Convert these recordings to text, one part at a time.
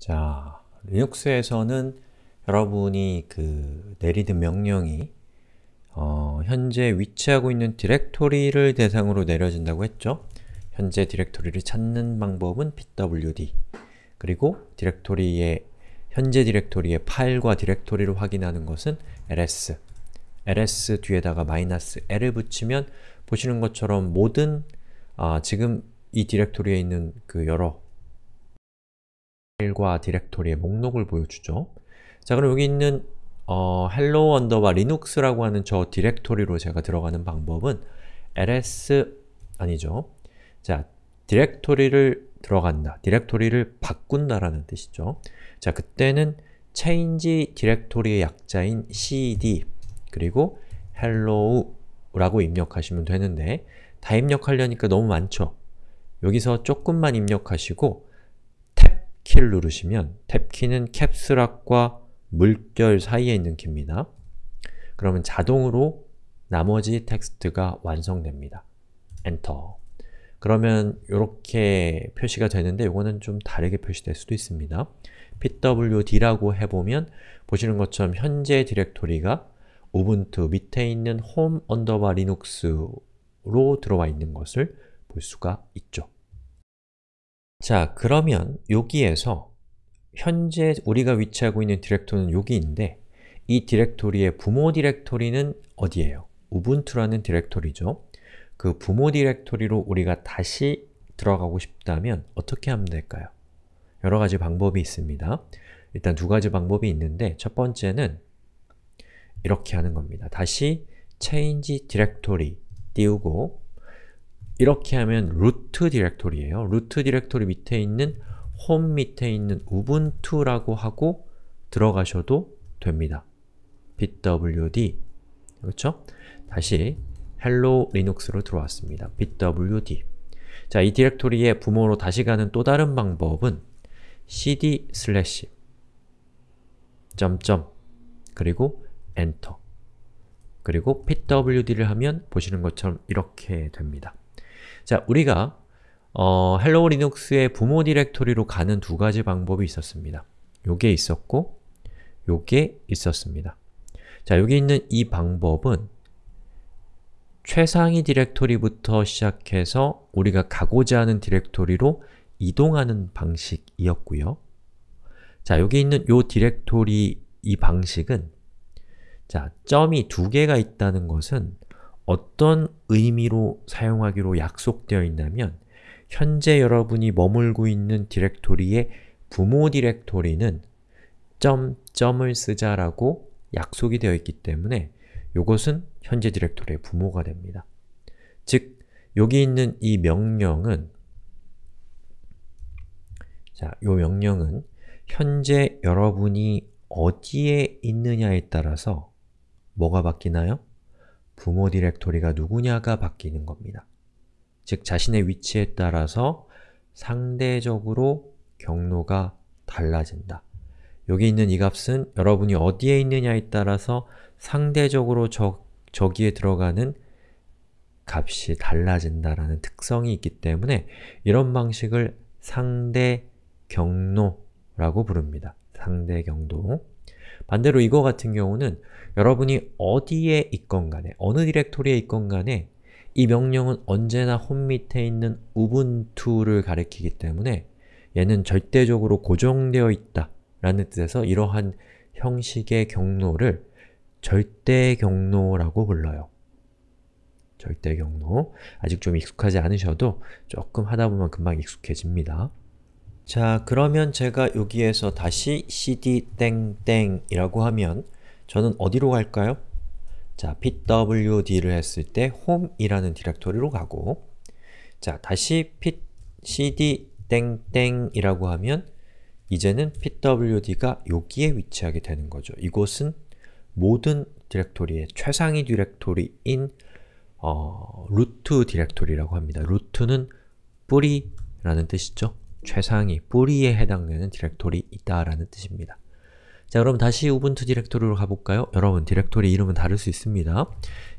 자, 리눅스에서는 여러분이 그 내리는 명령이 어, 현재 위치하고 있는 디렉토리를 대상으로 내려진다고 했죠? 현재 디렉토리를 찾는 방법은 pwd 그리고 디렉토리의 현재 디렉토리의 파일과 디렉토리를 확인하는 것은 ls ls 뒤에다가 마이너스 l을 붙이면 보시는 것처럼 모든 아, 지금 이 디렉토리에 있는 그 여러 파일과 디렉토리의 목록을 보여주죠. 자 그럼 여기 있는 어, hello underbar linux라고 하는 저 디렉토리로 제가 들어가는 방법은 ls 아니죠. 자, 디렉토리를 들어간다, 디렉토리를 바꾼다라는 뜻이죠. 자, 그때는 change 디렉토리의 약자인 cd 그리고 hello라고 입력하시면 되는데 다 입력하려니까 너무 많죠? 여기서 조금만 입력하시고 탭 키를 누르시면 탭 키는 caps lock과 물결 사이에 있는 키입니다. 그러면 자동으로 나머지 텍스트가 완성됩니다. 엔터 그러면 이렇게 표시가 되는데 이거는 좀 다르게 표시될 수도 있습니다. pwd라고 해보면 보시는 것처럼 현재 디렉토리가 Ubuntu 밑에 있는 hello underbar linux로 들어와 있는 것을 볼 수가 있죠. 자, 그러면 여기에서 현재 우리가 위치하고 있는 디렉토리는 여기인데 이 디렉토리의 부모 디렉토리는 어디예요? Ubuntu라는 디렉토리죠. 그 부모 디렉토리로 우리가 다시 들어가고 싶다면 어떻게 하면 될까요? 여러 가지 방법이 있습니다. 일단 두 가지 방법이 있는데 첫 번째는 이렇게 하는 겁니다. 다시 change directory 띄우고 이렇게 하면 root 디렉토리예요. root 디렉토리 밑에 있는 홈 밑에 있는 우분투라고 하고 들어가셔도 됩니다. pwd 그렇죠? 다시 hello linux로 들어왔습니다. pwd 자, 이 디렉토리의 부모로 다시 가는 또 다른 방법은 cd 슬래시 점점 그리고 엔터 그리고 pwd를 하면 보시는 것처럼 이렇게 됩니다. 자, 우리가 어, hello linux의 부모 디렉토리로 가는 두 가지 방법이 있었습니다. 요게 있었고 요게 있었습니다. 자, 여기 있는 이 방법은 최상위 디렉토리부터 시작해서 우리가 가고자 하는 디렉토리로 이동하는 방식이었고요. 자, 여기 있는 요 디렉토리 이 방식은 자, 점이 두 개가 있다는 것은 어떤 의미로 사용하기로 약속되어 있냐면 현재 여러분이 머물고 있는 디렉토리의 부모 디렉토리는 점, 점을 쓰자라고 약속이 되어 있기 때문에 이것은 현재 디렉토리의 부모가 됩니다. 즉, 여기 있는 이 명령은 자, 이 명령은 현재 여러분이 어디에 있느냐에 따라서 뭐가 바뀌나요? 부모 디렉토리가 누구냐가 바뀌는 겁니다. 즉, 자신의 위치에 따라서 상대적으로 경로가 달라진다. 여기 있는 이 값은 여러분이 어디에 있느냐에 따라서 상대적으로 저, 저기에 들어가는 값이 달라진다라는 특성이 있기 때문에 이런 방식을 상대 경로라고 부릅니다. 상대 경도 반대로 이거 같은 경우는 여러분이 어디에 있건 간에, 어느 디렉토리에 있건 간에 이 명령은 언제나 홈 밑에 있는 우분투를 가리키기 때문에 얘는 절대적으로 고정되어 있다 라는 뜻에서 이러한 형식의 경로를 절대 경로라고 불러요. 절대 경로. 아직 좀 익숙하지 않으셔도 조금 하다 보면 금방 익숙해집니다. 자, 그러면 제가 여기에서 다시 cd 땡땡이라고 하면 저는 어디로 갈까요? 자, pwd를 했을 때 home이라는 디렉토리로 가고 자, 다시 cd 땡땡이라고 하면 이제는 pwd가 여기에 위치하게 되는 거죠. 이곳은 모든 디렉토리의 최상위 디렉토리인 어, root 디렉토리라고 합니다. root는 뿌리라는 뜻이죠. 최상위, 뿌리에 해당되는 디렉토리이다 라는 뜻입니다. 자, 그럼 다시 Ubuntu 디렉토리로 가볼까요? 여러분, 디렉토리 이름은 다를 수 있습니다.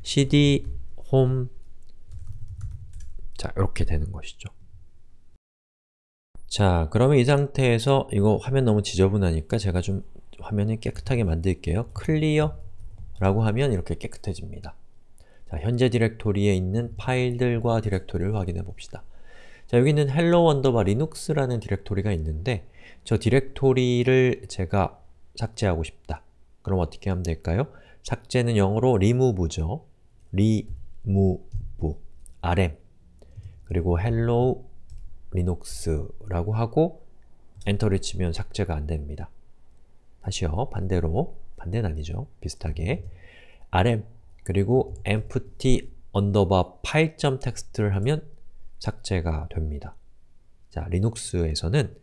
cd home 자, 이렇게 되는 것이죠. 자, 그러면 이 상태에서 이거 화면 너무 지저분하니까 제가 좀 화면을 깨끗하게 만들게요. clear 라고 하면 이렇게 깨끗해집니다. 자, 현재 디렉토리에 있는 파일들과 디렉토리를 확인해 봅시다. 자, 여기 있는 hello underbar linux라는 디렉토리가 있는데 저 디렉토리를 제가 삭제하고 싶다. 그럼 어떻게 하면 될까요? 삭제는 영어로 remove죠. remove, rm 그리고 hello linux라고 하고 엔터를 치면 삭제가 안됩니다. 다시요. 반대로 반대는 아니죠. 비슷하게 rm 그리고 empty underbar file.txt를 하면 삭제가 됩니다. 자, 리눅스에서는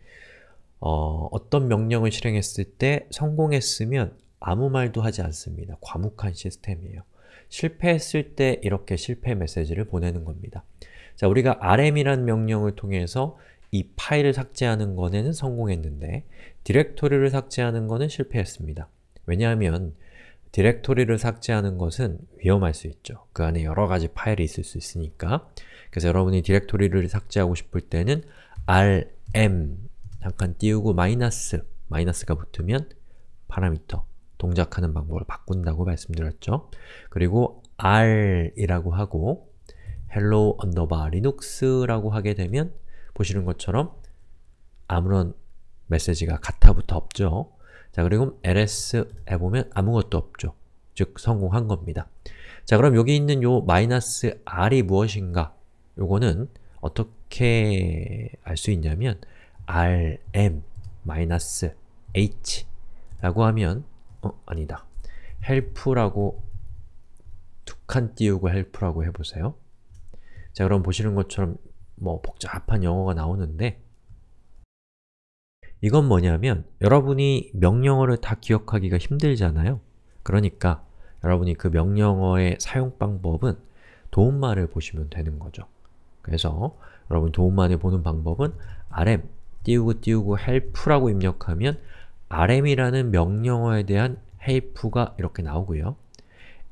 어, 떤 명령을 실행했을 때 성공했으면 아무 말도 하지 않습니다. 과묵한 시스템이에요. 실패했을 때 이렇게 실패 메시지를 보내는 겁니다. 자, 우리가 rm이라는 명령을 통해서 이 파일을 삭제하는 거는 성공했는데 디렉토리를 삭제하는 거는 실패했습니다. 왜냐하면 디렉토리를 삭제하는 것은 위험할 수 있죠. 그 안에 여러 가지 파일이 있을 수 있으니까 그래서 여러분이 디렉토리를 삭제하고 싶을 때는 rm 잠깐 띄우고 마이너스 마이너스가 붙으면 파라미터 동작하는 방법을 바꾼다고 말씀드렸죠. 그리고 r이라고 하고 hello underbar linux라고 하게 되면 보시는 것처럼 아무런 메시지가 가타부터 없죠. 자, 그리고 ls 해보면 아무것도 없죠. 즉, 성공한 겁니다. 자, 그럼 여기 있는 요 마이너스 r이 무엇인가? 요거는 어떻게 알 수 있냐면 rm 마이너스 h 라고 하면 어? 아니다. help라고 두 칸 띄우고 help라고 해보세요. 자, 그럼 보시는 것처럼 뭐 복잡한 영어가 나오는데 이건 뭐냐면 여러분이 명령어를 다 기억하기가 힘들잖아요. 그러니까 여러분이 그 명령어의 사용 방법은 도움말을 보시면 되는 거죠. 그래서 여러분 도움말을 보는 방법은 rm 띄우고 띄우고 help라고 입력하면 rm이라는 명령어에 대한 help가 이렇게 나오고요.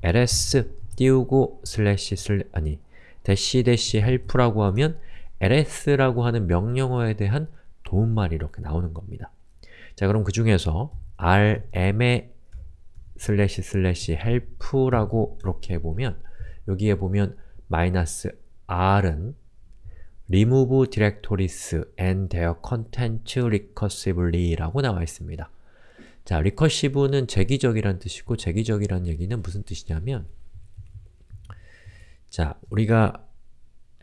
ls 띄우고 슬래시 슬 아니 대시 대시 help라고 하면 ls라고 하는 명령어에 대한 도움말이 이렇게 나오는 겁니다. 자 그럼 그 중에서 rm의 슬래시 슬래시 help라고 이렇게 해보면 여기에 보면 마이너스 r은 remove directories and their content recursively 라고 나와 있습니다. 자, recursive는 재귀적이란 뜻이고 재귀적이란 얘기는 무슨 뜻이냐면 자, 우리가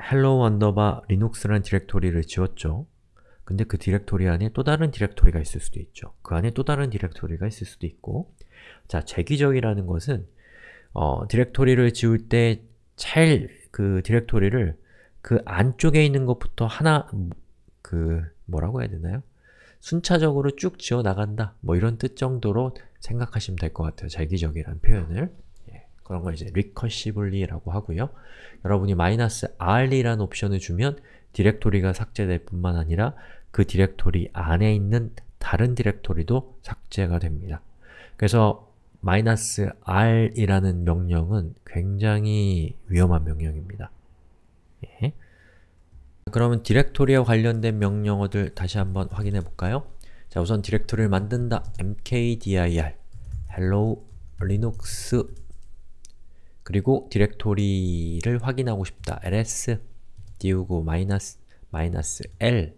hello underbar linux라는 디렉토리를 지웠죠. 근데 그 디렉토리 안에 또 다른 디렉토리가 있을 수도 있죠. 그 안에 또 다른 디렉토리가 있을 수도 있고 자, 재귀적이라는 것은 어, 디렉토리를 지울 때 제일 그 디렉토리를 그 안쪽에 있는 것부터 하나 그 뭐라고 해야 되나요? 순차적으로 쭉 지워 나간다 뭐 이런 뜻 정도로 생각하시면 될 것 같아요. 재귀적이라는 표현을 예, 그런 걸 이제 recursively라고 하고요. 여러분이 마이너스 r이라는 옵션을 주면 디렉토리가 삭제될 뿐만 아니라 그 디렉토리 안에 있는 다른 디렉토리도 삭제가 됩니다. 그래서 r이라는 명령은 굉장히 위험한 명령입니다. 예. 그러면 디렉토리와 관련된 명령어들 다시 한번 확인해 볼까요? 자, 우선 디렉토리를 만든다. mkdir hello linux 그리고 디렉토리를 확인하고 싶다. ls 띄우고 마이너스 마이너스 l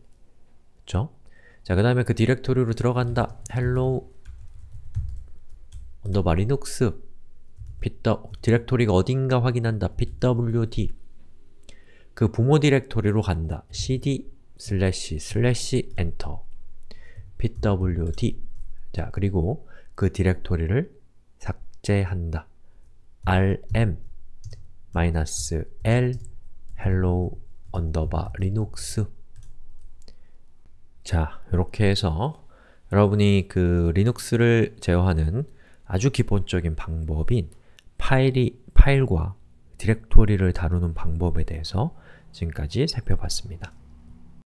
그쵸? 자, 그 다음에 그 디렉토리로 들어간다. hello underbar linux pw, 디렉토리가 어딘가 확인한다. pwd 그 부모 디렉토리로 간다. cd 슬래시 슬래시 엔터 pwd 자, 그리고 그 디렉토리를 삭제한다. rm 마이너스 r hello underbar Linux 자, 이렇게 해서 여러분이 그 Linux를 제어하는 아주 기본적인 방법인 파일이, 파일과 디렉토리를 다루는 방법에 대해서 지금까지 살펴봤습니다.